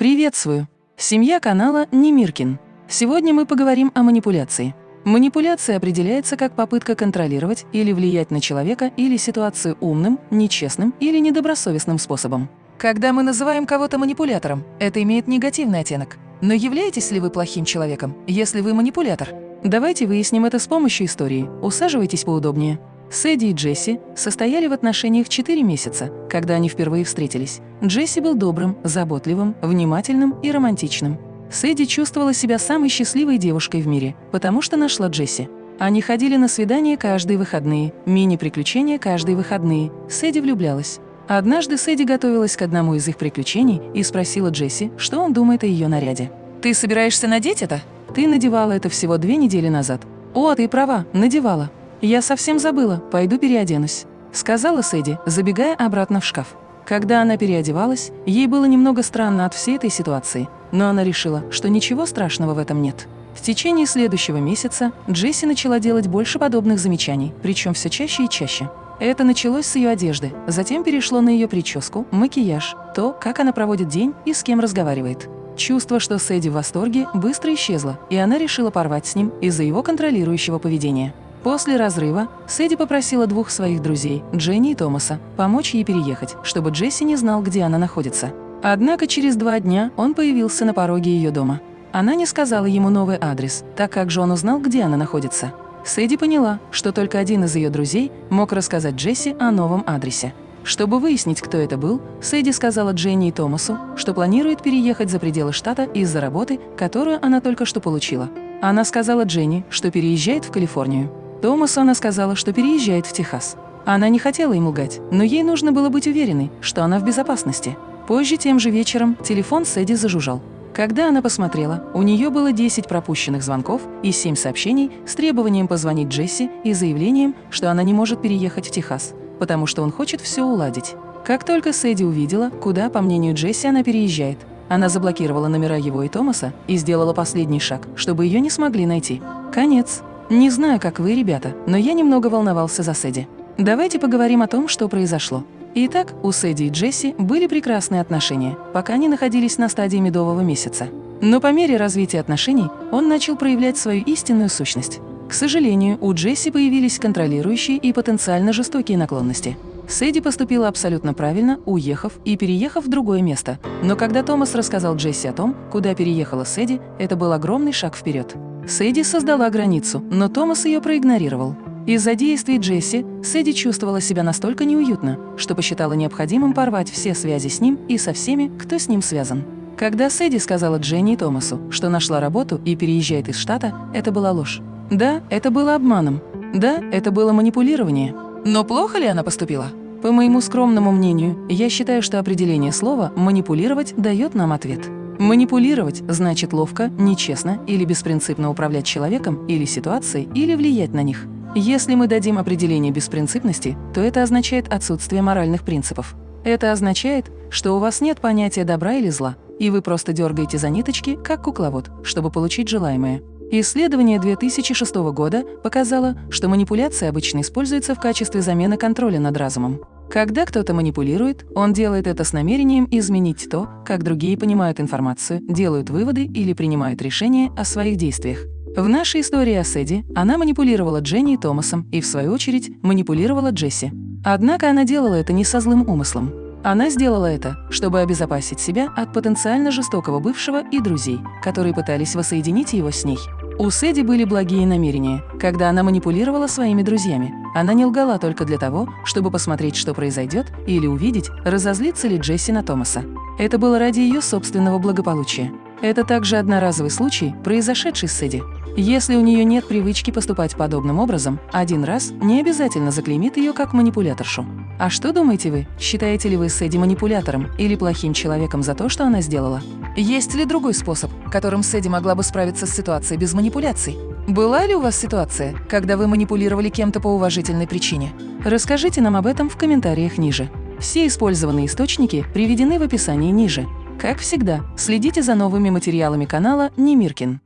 Приветствую! Семья канала Немиркин. Сегодня мы поговорим о манипуляции. Манипуляция определяется как попытка контролировать или влиять на человека или ситуацию умным, нечестным или недобросовестным способом. Когда мы называем кого-то манипулятором, это имеет негативный оттенок. Но являетесь ли вы плохим человеком, если вы манипулятор? Давайте выясним это с помощью истории. Усаживайтесь поудобнее. Сэдди и Джесси состояли в отношениях 4 месяца, когда они впервые встретились. Джесси был добрым, заботливым, внимательным и романтичным. Сэдди чувствовала себя самой счастливой девушкой в мире, потому что нашла Джесси. Они ходили на свидания каждые выходные, мини-приключения каждые выходные. Сэдди влюблялась. Однажды Сэдди готовилась к одному из их приключений и спросила Джесси, что он думает о ее наряде. «Ты собираешься надеть это?» «Ты надевала это всего две недели назад». «О, ты права, надевала. «Я совсем забыла, пойду переоденусь», — сказала Сэдди, забегая обратно в шкаф. Когда она переодевалась, ей было немного странно от всей этой ситуации, но она решила, что ничего страшного в этом нет. В течение следующего месяца Джесси начала делать больше подобных замечаний, причем все чаще и чаще. Это началось с ее одежды, затем перешло на ее прическу, макияж, то, как она проводит день и с кем разговаривает. Чувство, что Сэдди в восторге, быстро исчезло, и она решила порвать с ним из-за его контролирующего поведения. После разрыва Сэдди попросила двух своих друзей, Дженни и Томаса, помочь ей переехать, чтобы Джесси не знал, где она находится. Однако через два дня он появился на пороге ее дома. Она не сказала ему новый адрес, так как же он узнал, где она находится. Сэдди поняла, что только один из ее друзей мог рассказать Джесси о новом адресе. Чтобы выяснить, кто это был, Сэдди сказала Дженни и Томасу, что планирует переехать за пределы штата из-за работы, которую она только что получила. Она сказала Дженни, что переезжает в Калифорнию. Томасу она сказала, что переезжает в Техас. Она не хотела ему лгать, но ей нужно было быть уверенной, что она в безопасности. Позже тем же вечером телефон Сэдди зажужжал. Когда она посмотрела, у нее было 10 пропущенных звонков и 7 сообщений с требованием позвонить Джесси и заявлением, что она не может переехать в Техас, потому что он хочет все уладить. Как только Сэдди увидела, куда, по мнению Джесси, она переезжает, она заблокировала номера его и Томаса и сделала последний шаг, чтобы ее не смогли найти. Конец. Не знаю, как вы, ребята, но я немного волновался за Сэдди. Давайте поговорим о том, что произошло. Итак, у Сэдди и Джесси были прекрасные отношения, пока они находились на стадии медового месяца. Но по мере развития отношений он начал проявлять свою истинную сущность. К сожалению, у Джесси появились контролирующие и потенциально жестокие наклонности. Сэдди поступила абсолютно правильно, уехав и переехав в другое место. Но когда Томас рассказал Джесси о том, куда переехала Сэдди, это был огромный шаг вперед. Сэдди создала границу, но Томас ее проигнорировал. Из-за действий Джесси Сэдди чувствовала себя настолько неуютно, что посчитала необходимым порвать все связи с ним и со всеми, кто с ним связан. Когда Сэдди сказала Дженни и Томасу, что нашла работу и переезжает из штата, это была ложь. Да, это было обманом. Да, это было манипулирование. Но плохо ли она поступила? По моему скромному мнению, я считаю, что определение слова «манипулировать» дает нам ответ. Манипулировать значит ловко, нечестно или беспринципно управлять человеком или ситуацией или влиять на них. Если мы дадим определение беспринципности, то это означает отсутствие моральных принципов. Это означает, что у вас нет понятия добра или зла, и вы просто дергаете за ниточки, как кукловод, чтобы получить желаемое. Исследование 2006 года показало, что манипуляция обычно используется в качестве замены контроля над разумом. Когда кто-то манипулирует, он делает это с намерением изменить то, как другие понимают информацию, делают выводы или принимают решения о своих действиях. В нашей истории о Сэдди она манипулировала Дженни и Томасом и, в свою очередь, манипулировала Джесси. Однако она делала это не со злым умыслом. Она сделала это, чтобы обезопасить себя от потенциально жестокого бывшего и друзей, которые пытались воссоединить его с ней. У Сэдди были благие намерения, когда она манипулировала своими друзьями. Она не лгала только для того, чтобы посмотреть, что произойдет, или увидеть, разозлится ли Джесси на Томаса. Это было ради ее собственного благополучия. Это также одноразовый случай, произошедший с Сэдди. Если у нее нет привычки поступать подобным образом, один раз не обязательно заклеймит ее как манипуляторшу. А что думаете вы? Считаете ли вы Сэдди манипулятором или плохим человеком за то, что она сделала? Есть ли другой способ, которым Сэдди могла бы справиться с ситуацией без манипуляций? Была ли у вас ситуация, когда вы манипулировали кем-то по уважительной причине? Расскажите нам об этом в комментариях ниже. Все использованные источники приведены в описании ниже. Как всегда, следите за новыми материалами канала Немиркин.